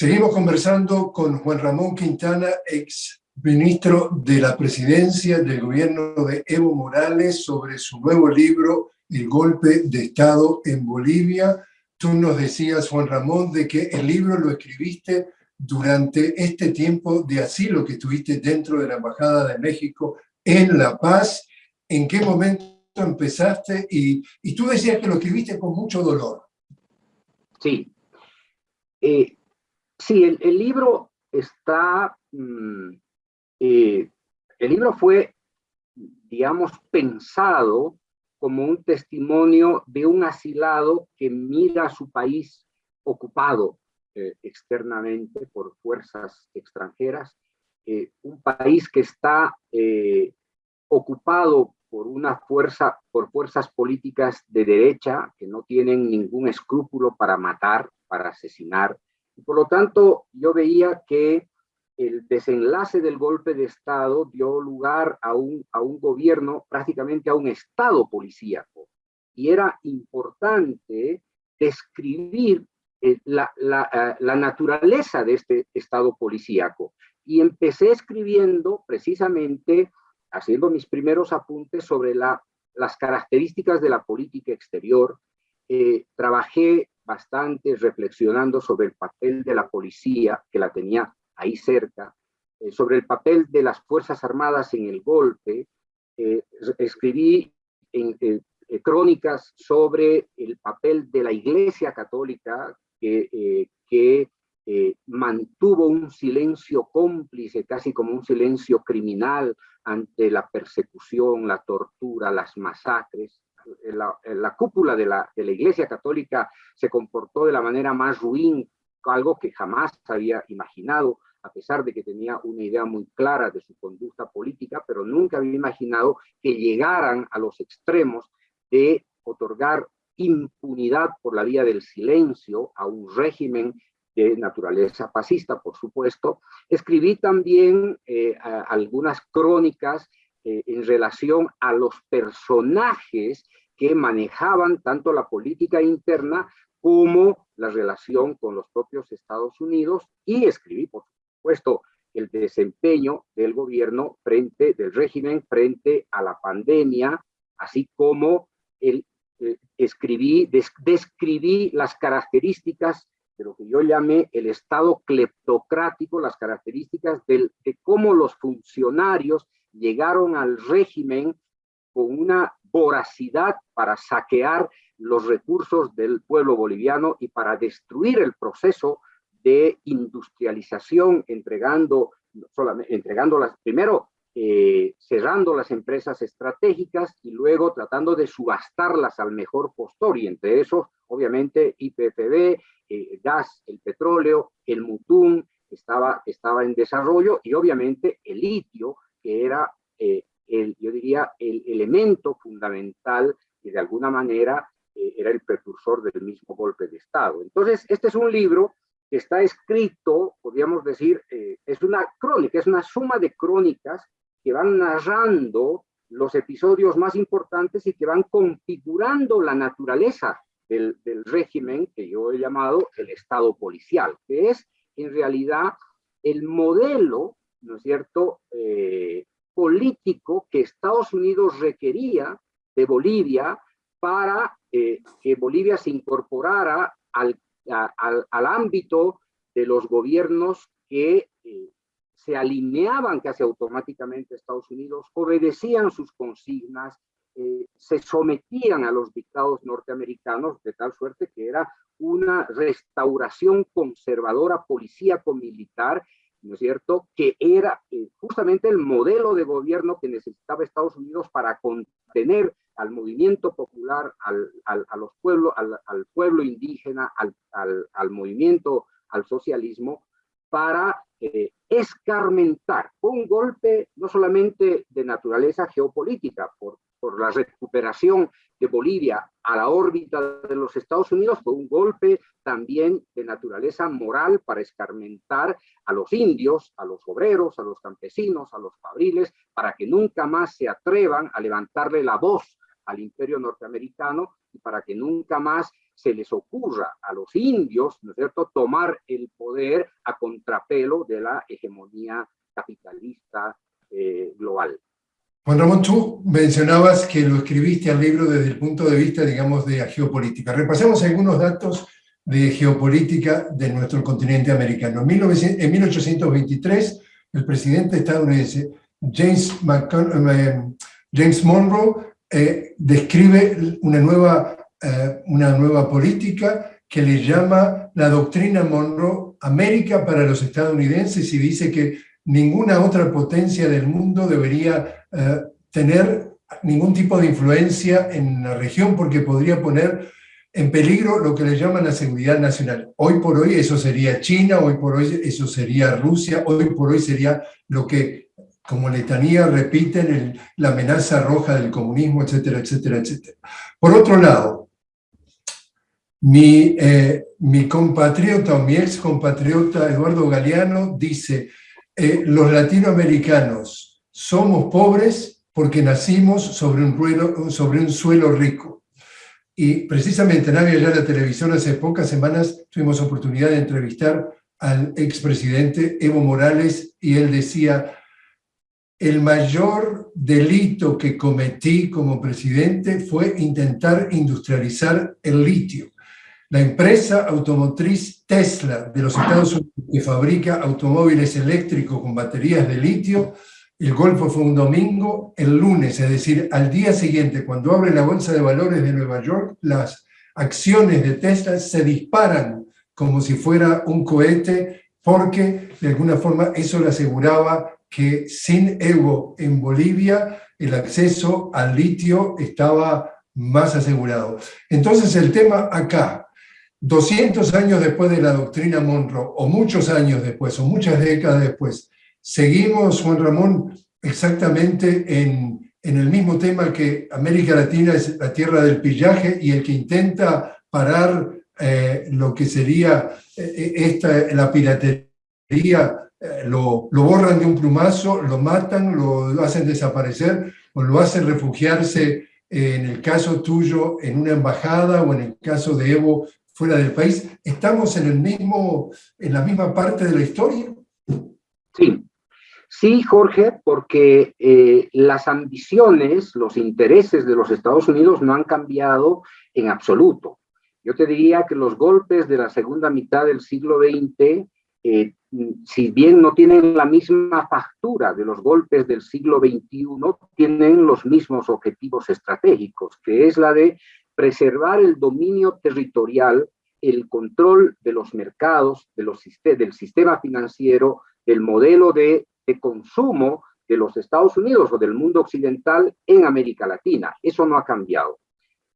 Seguimos conversando con Juan Ramón Quintana, ex ministro de la presidencia del gobierno de Evo Morales, sobre su nuevo libro, El golpe de Estado en Bolivia. Tú nos decías, Juan Ramón, de que el libro lo escribiste durante este tiempo de asilo que estuviste dentro de la Embajada de México en La Paz. ¿En qué momento empezaste? Y, y tú decías que lo escribiste con mucho dolor. Sí. Eh, Sí, el, libro está, mm, eh, el libro fue, digamos, pensado como un testimonio de un asilado que mira a su país ocupado eh, externamente por fuerzas extranjeras, eh, un país que está ocupado por una fuerza, por fuerzas políticas de derecha que no tienen ningún escrúpulo para matar, para asesinar, por lo tanto, yo veía que el desenlace del golpe de Estado dio lugar a un, a un gobierno, prácticamente a un Estado policíaco. Y era importante describir eh, la, eh, la, naturaleza de este Estado policíaco. Y empecé escribiendo precisamente, haciendo mis primeros apuntes sobre la, las características de la política exterior. Eh, trabajé bastante reflexionando sobre el papel de la policía, que la tenía ahí cerca, eh, sobre el papel de las Fuerzas Armadas en el golpe. Eh, escribí en, eh, crónicas sobre el papel de la Iglesia Católica, que, que mantuvo un silencio cómplice, casi como un silencio criminal ante la persecución, la tortura, las masacres la, la cúpula de la, de la Iglesia Católica se comportó de la manera más ruin, algo que jamás había imaginado, a pesar de que tenía una idea muy clara de su conducta política, pero nunca había imaginado que llegaran a los extremos de otorgar impunidad por la vía del silencio a un régimen de naturaleza fascista, por supuesto. Escribí también eh, algunas crónicas eh, en relación a los personajes que manejaban tanto la política interna como la relación con los propios Estados Unidos y escribí, por supuesto, el desempeño del gobierno frente, del régimen frente a la pandemia, así como el, eh, escribí, describí las características de lo que yo llamé el Estado cleptocrático, las características de cómo los funcionarios llegaron al régimen con una voracidad para saquear los recursos del pueblo boliviano y para destruir el proceso de industrialización, entregando, solamente, entregándolas primero, eh, cerrando las empresas estratégicas y luego tratando de subastarlas al mejor postor, y entre esos, obviamente, IPFB, eh, gas, el petróleo, el mutún, estaba, estaba en desarrollo, y obviamente el litio, que era, eh, el, yo diría, el elemento fundamental y de alguna manera eh, era el precursor del mismo golpe de Estado. Entonces, este es un libro que está escrito, podríamos decir, eh, es una crónica, es una suma de crónicas que van narrando los episodios más importantes y que van configurando la naturaleza del, régimen que yo he llamado el Estado policial, que es en realidad el modelo ¿no es cierto?, eh, político que Estados Unidos requería de Bolivia para eh, que Bolivia se incorporara al, al, ámbito de los gobiernos que eh, se alineaban casi automáticamente a Estados Unidos, obedecían sus consignas, se sometían a los dictados norteamericanos de tal suerte que era una restauración conservadora policíaco-militar ¿no es cierto?, que era eh, justamente el modelo de gobierno que necesitaba Estados Unidos para contener al movimiento popular, al, a los pueblos, al, pueblo indígena, al, movimiento, al socialismo, para eh, escarmentar un golpe no solamente de naturaleza geopolítica, por la recuperación de Bolivia a la órbita de los Estados Unidos fue un golpe también de naturaleza moral para escarmentar a los indios, a los obreros, a los campesinos, a los fabriles, para que nunca más se atrevan a levantarle la voz al imperio norteamericano y para que nunca más se les ocurra a los indios, ¿no es cierto?, tomar el poder a contrapelo de la hegemonía capitalista eh, global. Juan Ramón, tú mencionabas que lo escribiste al libro desde el punto de vista, digamos, de geopolítica. Repasemos algunos datos de geopolítica de nuestro continente americano. En 1823, el presidente estadounidense James, eh, James Monroe eh, describe una nueva, eh, una nueva política que le llama la doctrina Monroe América para los estadounidenses y dice que ninguna otra potencia del mundo debería tener ningún tipo de influencia en la región porque podría poner en peligro lo que le llaman la seguridad nacional. Hoy por hoy eso sería China, hoy por hoy eso sería Rusia, hoy por hoy sería lo que como letanía repiten la amenaza roja del comunismo, etcétera, etcétera, etcétera. Por otro lado, mi, eh, mi compatriota o mi ex compatriota Eduardo Galeano dice, eh, los latinoamericanos somos pobres porque nacimos sobre un, suelo rico. Y precisamente en Avia la televisión hace pocas semanas tuvimos oportunidad de entrevistar al expresidente Evo Morales y él decía, el mayor delito que cometí como presidente fue intentar industrializar el litio. La empresa automotriz Tesla de los Estados Unidos que fabrica automóviles eléctricos con baterías de litio, el golpe fue un domingo, el lunes, es decir, al día siguiente, cuando abre la Bolsa de Valores de Nueva York, las acciones de Tesla se disparan como si fuera un cohete, porque de alguna forma eso le aseguraba que sin Evo en Bolivia el acceso al litio estaba más asegurado. Entonces el tema acá, 200 años después de la doctrina Monroe, o muchos años después, o muchas décadas después, seguimos, Juan Ramón, exactamente en, el mismo tema que América Latina es la tierra del pillaje y el que intenta parar eh, lo que sería eh, esta, la piratería eh, lo, borran de un plumazo, lo matan, lo hacen desaparecer o lo hacen refugiarse, eh, en el caso tuyo, en una embajada o en el caso de Evo fuera del país. ¿Estamos en, el mismo, en la misma parte de la historia? Sí, sí, Jorge, porque eh, las ambiciones, los intereses de los Estados Unidos no han cambiado en absoluto. Yo te diría que los golpes de la segunda mitad del siglo XX eh, si bien no tienen la misma factura de los golpes del siglo XXI, tienen los mismos objetivos estratégicos, que es la de preservar el dominio territorial, el control de los mercados, del sistema financiero, del modelo de, de consumo de los Estados Unidos o del mundo occidental en América Latina. Eso no ha cambiado.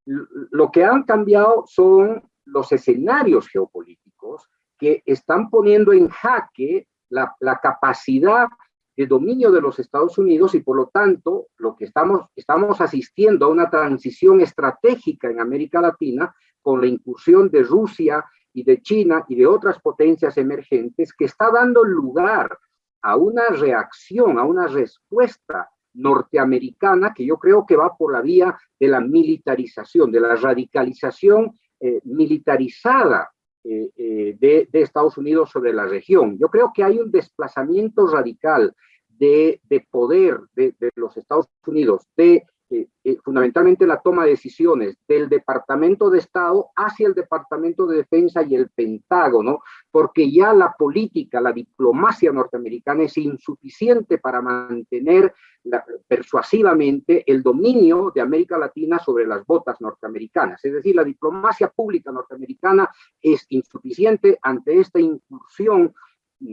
Lo que han cambiado son los escenarios geopolíticos que están poniendo en jaque la, capacidad de dominio de los Estados Unidos y por lo tanto lo que estamos, estamos asistiendo a una transición estratégica en América Latina con la incursión de Rusia y de China y de otras potencias emergentes que está dando lugar a una reacción, a una respuesta norteamericana que yo creo que va por la vía de la militarización, de la radicalización eh, militarizada eh, eh, de, Estados Unidos sobre la región. Yo creo que hay un desplazamiento radical de, poder de, los Estados Unidos, de eh, eh, fundamentalmente la toma de decisiones del Departamento de Estado hacia el Departamento de Defensa y el Pentágono, porque ya la política, la diplomacia norteamericana es insuficiente para mantener persuasivamente el dominio de América Latina sobre las botas norteamericanas. Es decir, la diplomacia pública norteamericana es insuficiente ante esta incursión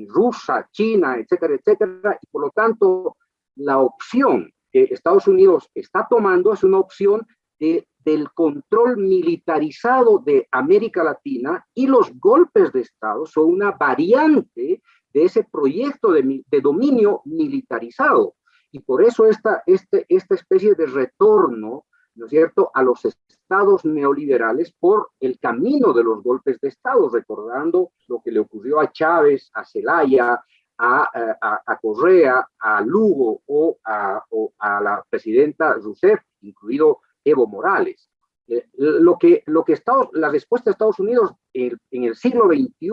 rusa, china, etcétera, etcétera, y por lo tanto la opción que Estados Unidos está tomando es una opción de, del control militarizado de América Latina y los golpes de Estado son una variante de ese proyecto de, de dominio militarizado. Y por eso esta, este, esta especie de retorno, ¿no es cierto?, a los estados neoliberales por el camino de los golpes de Estado, recordando lo que le ocurrió a Chávez, a Zelaya, a, Correa, a Lugo o a, la presidenta Rousseff, incluido Evo Morales. Eh, lo que, lo que Estados, la respuesta de Estados Unidos en, en, el siglo XXI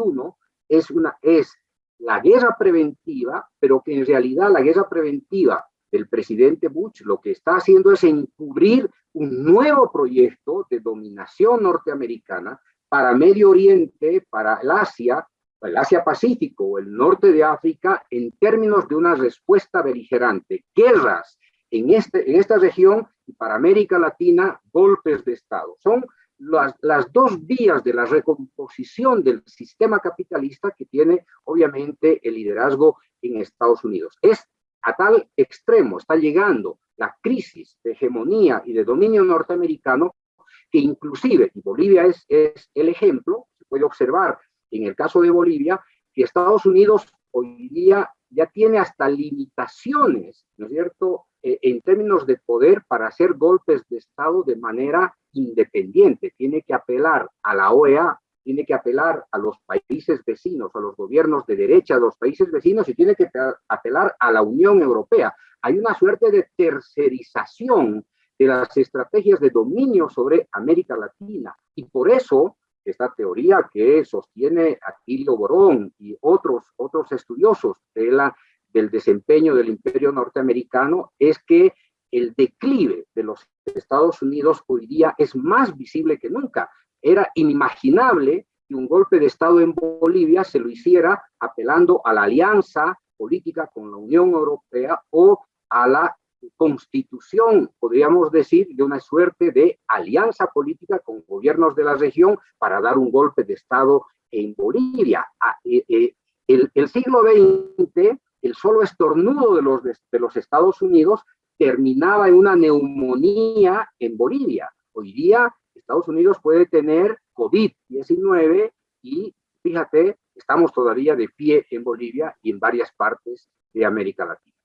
es, una, es la guerra preventiva, pero que en realidad la guerra preventiva del presidente Bush lo que está haciendo es encubrir un nuevo proyecto de dominación norteamericana para Medio Oriente, para el Asia, el Asia Pacífico o el norte de África en términos de una respuesta beligerante, guerras en, este, en esta región y para América Latina, golpes de Estado. Son las, las, dos vías de la recomposición del sistema capitalista que tiene obviamente el liderazgo en Estados Unidos. Es a tal extremo, está llegando la crisis de hegemonía y de dominio norteamericano que inclusive, y Bolivia es, es el ejemplo, se puede observar en el caso de Bolivia, que Estados Unidos hoy día ya tiene hasta limitaciones, ¿no es cierto?, eh, en términos de poder para hacer golpes de Estado de manera independiente. Tiene que apelar a la OEA, tiene que apelar a los países vecinos, a los gobiernos de derecha de los países vecinos y tiene que apelar a la Unión Europea. Hay una suerte de tercerización de las estrategias de dominio sobre América Latina y por eso esta teoría que sostiene Atilio Borón y otros, otros estudiosos de la, del desempeño del imperio norteamericano es que el declive de los Estados Unidos hoy día es más visible que nunca. Era inimaginable que un golpe de Estado en Bolivia se lo hiciera apelando a la alianza política con la Unión Europea o a la constitución, podríamos decir, de una suerte de alianza política con gobiernos de la región para dar un golpe de Estado en Bolivia. Ah, eh, eh, el, siglo XX, el solo estornudo de los, de los Estados Unidos terminaba en una neumonía en Bolivia. Hoy día Estados Unidos puede tener COVID-19 y fíjate, estamos todavía de pie en Bolivia y en varias partes de América Latina.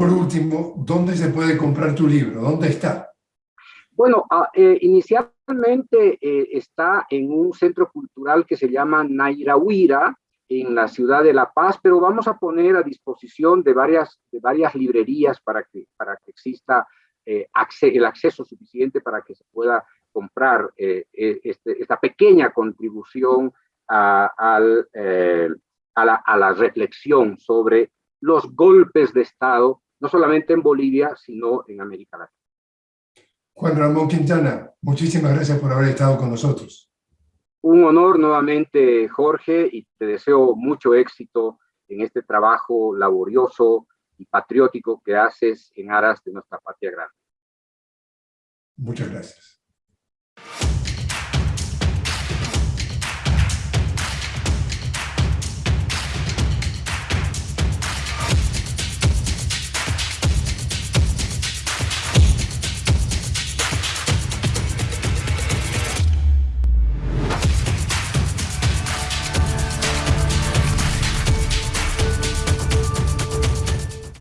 Por último, ¿dónde se puede comprar tu libro? ¿Dónde está? Bueno, ah, eh, inicialmente eh, está en un centro cultural que se llama Nairahuira, en la ciudad de La Paz, pero vamos a poner a disposición de varias, de varias librerías para que, para que exista eh, el acceso suficiente para que se pueda comprar este, esta pequeña contribución a la reflexión sobre los golpes de Estado no solamente en Bolivia, sino en América Latina. Juan Ramón Quintana, muchísimas gracias por haber estado con nosotros. Un honor nuevamente, Jorge, y te deseo mucho éxito en este trabajo laborioso y patriótico que haces en aras de nuestra patria grande. Muchas gracias.